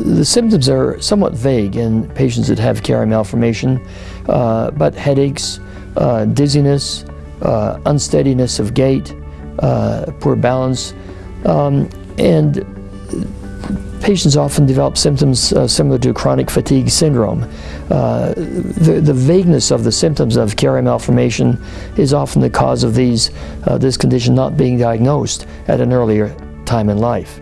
the symptoms are somewhat vague in patients that have Chiari malformation, uh, but headaches, uh, dizziness, uh, unsteadiness of gait, uh, poor balance, um, and patients often develop symptoms uh, similar to chronic fatigue syndrome. Uh, the, the, vagueness of the symptoms of Chiari malformation is often the cause of these, uh, this condition not being diagnosed at an earlier time in life.